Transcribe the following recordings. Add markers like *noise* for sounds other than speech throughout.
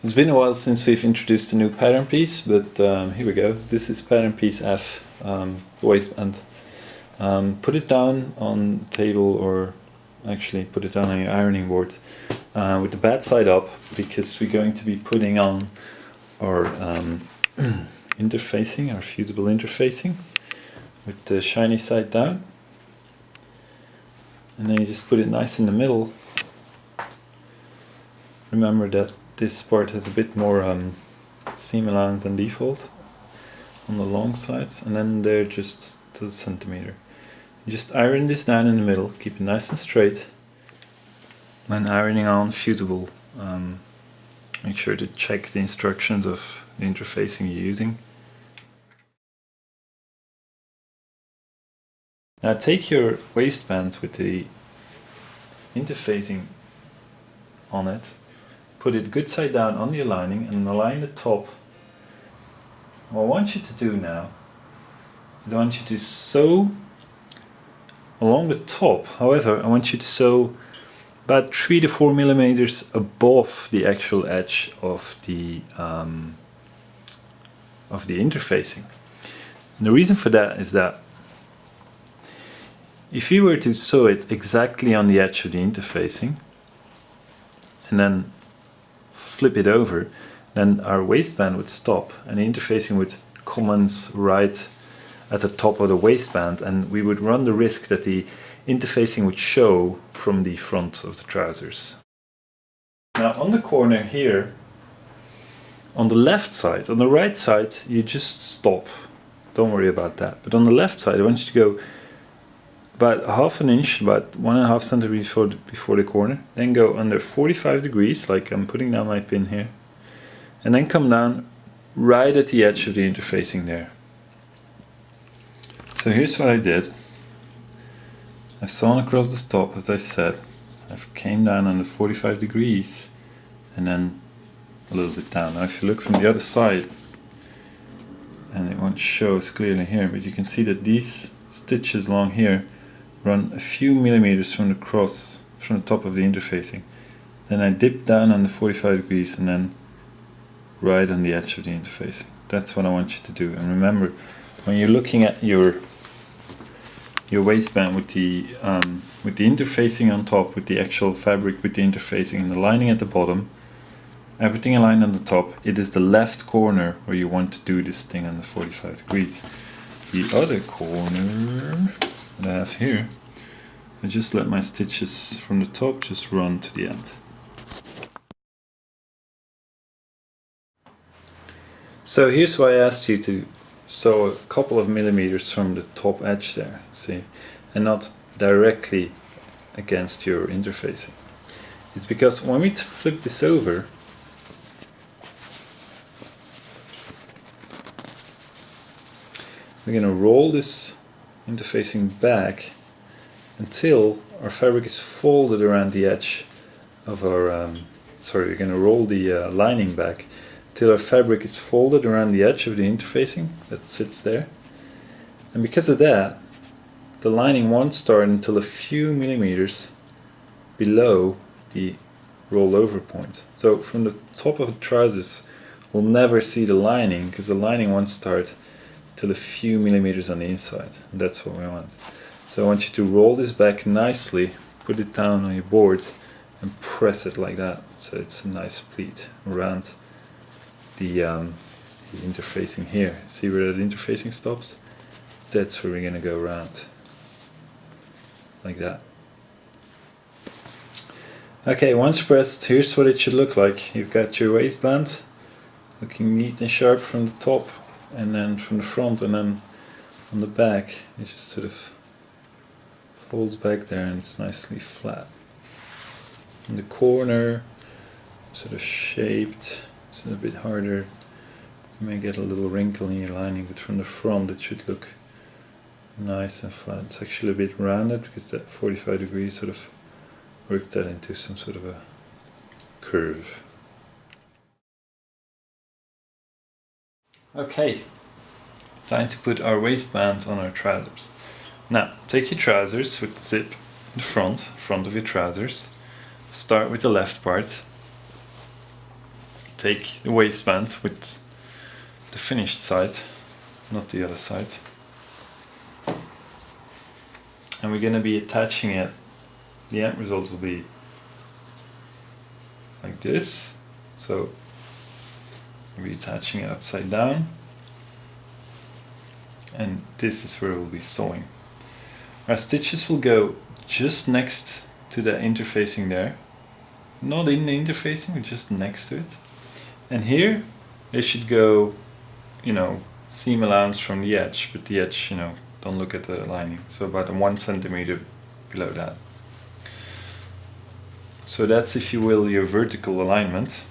It's been a while since we've introduced a new pattern piece, but um, here we go. This is pattern piece F, um, waistband. Um, put it down on table or actually put it down on your ironing board uh, with the bad side up because we're going to be putting on our um, *clears throat* interfacing, our fusible interfacing with the shiny side down. And then you just put it nice in the middle. Remember that this part has a bit more um, seam allowance than default on the long sides and then they're just to the centimeter. Just iron this down in the middle, keep it nice and straight. When ironing on fusible, um, make sure to check the instructions of the interfacing you're using. Now take your waistbands with the interfacing on it put it good side down on the aligning and align the top. What I want you to do now is I want you to sew along the top. However, I want you to sew about three to four millimeters above the actual edge of the um, of the interfacing. And the reason for that is that if you were to sew it exactly on the edge of the interfacing and then flip it over, then our waistband would stop and the interfacing would commence right at the top of the waistband and we would run the risk that the interfacing would show from the front of the trousers. Now on the corner here, on the left side, on the right side you just stop, don't worry about that. But on the left side I want you to go about half an inch, about one and a half centimeters before the, before the corner. Then go under 45 degrees, like I'm putting down my pin here. And then come down right at the edge of the interfacing there. So here's what I did. I've sawn across the top, as I said. I've came down under 45 degrees and then a little bit down. Now if you look from the other side, and it won't show as clearly here, but you can see that these stitches along here run a few millimeters from the cross, from the top of the interfacing. Then I dip down on the 45 degrees and then right on the edge of the interfacing. That's what I want you to do. And remember, when you're looking at your your waistband with the um, with the interfacing on top, with the actual fabric, with the interfacing and the lining at the bottom, everything aligned on the top, it is the left corner where you want to do this thing on the 45 degrees. The other corner that I have here, I just let my stitches from the top just run to the end. So here's why I asked you to sew a couple of millimeters from the top edge there, see, and not directly against your interfacing. It's because when we flip this over, we're going to roll this interfacing back until our fabric is folded around the edge of our, um, sorry, we're going to roll the uh, lining back till our fabric is folded around the edge of the interfacing that sits there. And because of that, the lining won't start until a few millimeters below the rollover point. So from the top of the trousers, we'll never see the lining because the lining won't start till a few millimeters on the inside. That's what we want. So I want you to roll this back nicely, put it down on your board and press it like that. So it's a nice pleat around the, um, the interfacing here. See where that interfacing stops? That's where we're to go around. Like that. Okay, once pressed, here's what it should look like. You've got your waistband looking neat and sharp from the top and then from the front and then on the back it just sort of folds back there and it's nicely flat. In the corner sort of shaped, it's a bit harder. You may get a little wrinkle in your lining but from the front it should look nice and flat. It's actually a bit rounded because that 45 degrees sort of worked that into some sort of a curve. Okay, time to put our waistband on our trousers. Now, take your trousers with the zip in the front, front of your trousers. Start with the left part. take the waistband with the finished side, not the other side. And we're gonna be attaching it. The end result will be like this. So we'll be attaching it upside down. And this is where we'll be sewing. Our stitches will go just next to the interfacing there. Not in the interfacing, but just next to it. And here they should go, you know, seam allowance from the edge, but the edge, you know, don't look at the lining. So about one centimeter below that. So that's, if you will, your vertical alignment.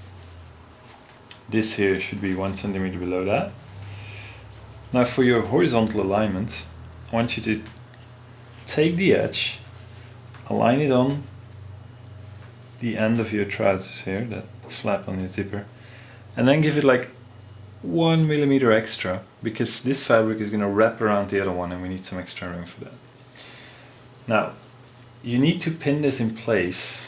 This here should be one centimeter below that. Now for your horizontal alignment, I want you to take the edge, align it on the end of your trousers here, that flap on the zipper, and then give it like one millimeter extra because this fabric is going to wrap around the other one and we need some extra room for that. Now, you need to pin this in place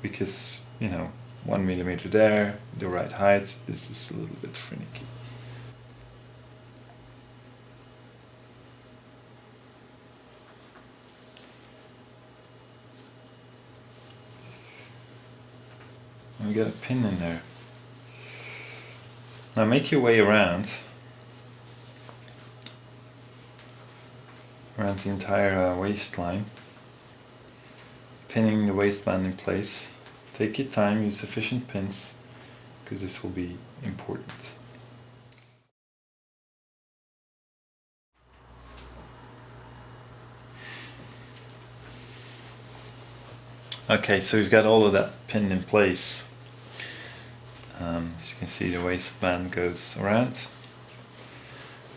because, you know, one millimeter there, the right height, this is a little bit finicky. And we got a pin in there. Now make your way around around the entire uh, waistline pinning the waistband in place take your time use sufficient pins because this will be important okay so we've got all of that pinned in place um, as you can see the waistband goes around.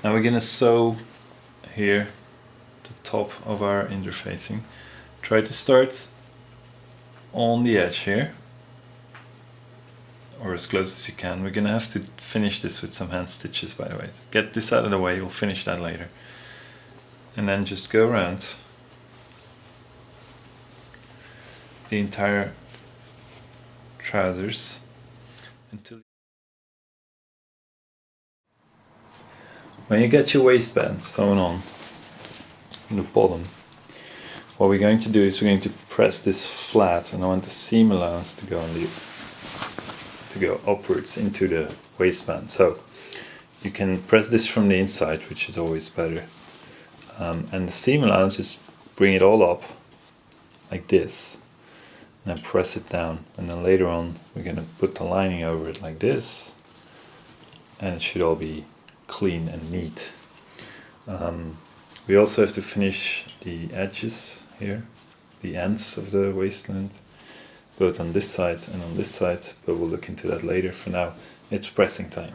Now we're gonna sew here the top of our interfacing. Try to start on the edge here or as close as you can. We're gonna have to finish this with some hand stitches by the way. Get this out of the way, we'll finish that later. And then just go around the entire trousers until when you get your waistband sewn on in the bottom what we're going to do is we're going to press this flat and I want the seam allowance to go on the to go upwards into the waistband. So you can press this from the inside which is always better. Um, and the seam allowance just bring it all up like this and then press it down. And then later on we're going to put the lining over it like this and it should all be clean and neat. Um, we also have to finish the edges here the ends of the waistband, both on this side and on this side but we'll look into that later. For now it's pressing time